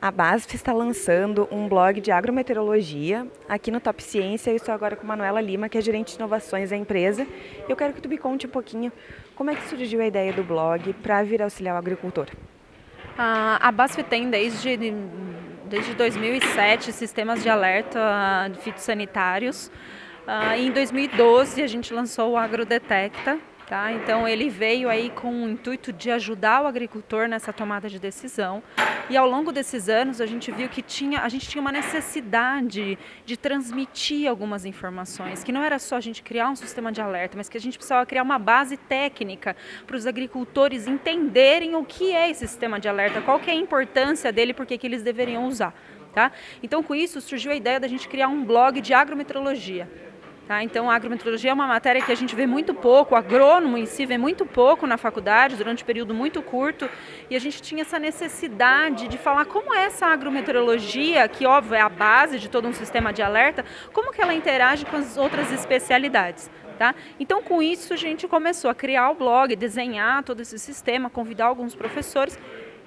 A BASF está lançando um blog de agrometeorologia aqui no Top Ciência. Eu estou agora com Manuela Lima, que é gerente de inovações da empresa. Eu quero que tu me conte um pouquinho como é que surgiu a ideia do blog para vir auxiliar o agricultor. A BASF tem desde, desde 2007 sistemas de alerta fitossanitários. Ah, em 2012 a gente lançou o AgroDetecta, Tá? Então ele veio aí com o intuito de ajudar o agricultor nessa tomada de decisão. E ao longo desses anos a gente viu que tinha, a gente tinha uma necessidade de transmitir algumas informações, que não era só a gente criar um sistema de alerta, mas que a gente precisava criar uma base técnica para os agricultores entenderem o que é esse sistema de alerta, qual que é a importância dele, por que eles deveriam usar. Tá? Então com isso surgiu a ideia da gente criar um blog de agrometeorologia. Tá? Então, a agrometeorologia é uma matéria que a gente vê muito pouco, o agrônomo em si vê muito pouco na faculdade, durante um período muito curto, e a gente tinha essa necessidade de falar como é essa agrometeorologia, que óbvio é a base de todo um sistema de alerta, como que ela interage com as outras especialidades. Tá? Então, com isso, a gente começou a criar o blog, desenhar todo esse sistema, convidar alguns professores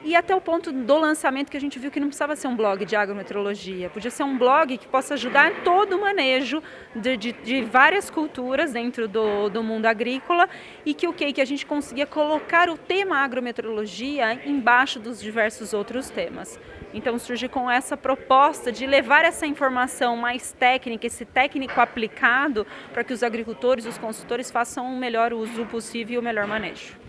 e até o ponto do lançamento que a gente viu que não precisava ser um blog de agrometeorologia, podia ser um blog que possa ajudar em todo o manejo de, de, de várias culturas dentro do, do mundo agrícola e que o que que a gente conseguia colocar o tema agrometeorologia embaixo dos diversos outros temas. Então surge com essa proposta de levar essa informação mais técnica, esse técnico aplicado, para que os agricultores, os consultores façam o melhor uso possível e o melhor manejo.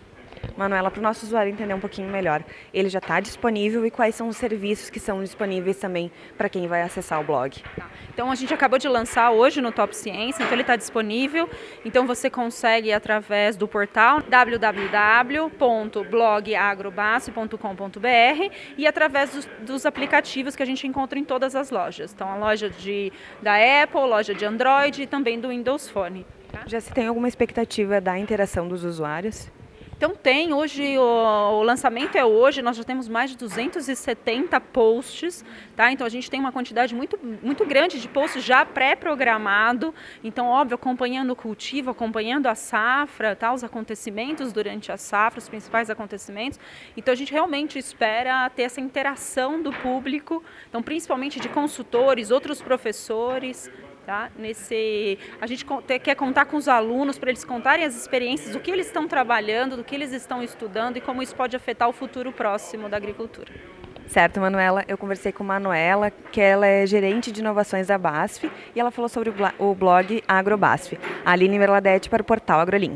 Manuela, para o nosso usuário entender um pouquinho melhor, ele já está disponível e quais são os serviços que são disponíveis também para quem vai acessar o blog? Tá. Então a gente acabou de lançar hoje no Top Ciência, então ele está disponível, então você consegue através do portal www.blogagrobase.com.br e através dos, dos, aplicativos que a gente encontra em todas as lojas. Então a loja de, da Apple, loja de Android e também do Windows Phone. Tá? Já se tem alguma expectativa da interação dos usuários? Então tem, hoje o, o, lançamento é hoje, nós já temos mais de 270 posts, tá? Então a gente tem uma quantidade muito, muito grande de posts já pré-programado, então óbvio, acompanhando o cultivo, acompanhando a safra, tá? Os acontecimentos durante a safra, os principais acontecimentos. Então a gente realmente espera ter essa interação do público, então principalmente de consultores, outros professores, Tá? Nesse, a gente quer contar com os alunos para eles contarem as experiências, do que eles estão trabalhando, do que eles estão estudando e como isso pode afetar o futuro próximo da agricultura. Certo, Manuela. Eu conversei com Manuela, que ela é gerente de inovações da BASF, e ela falou sobre o blog AgroBASF. Aline Merladete para o portal AgroLink.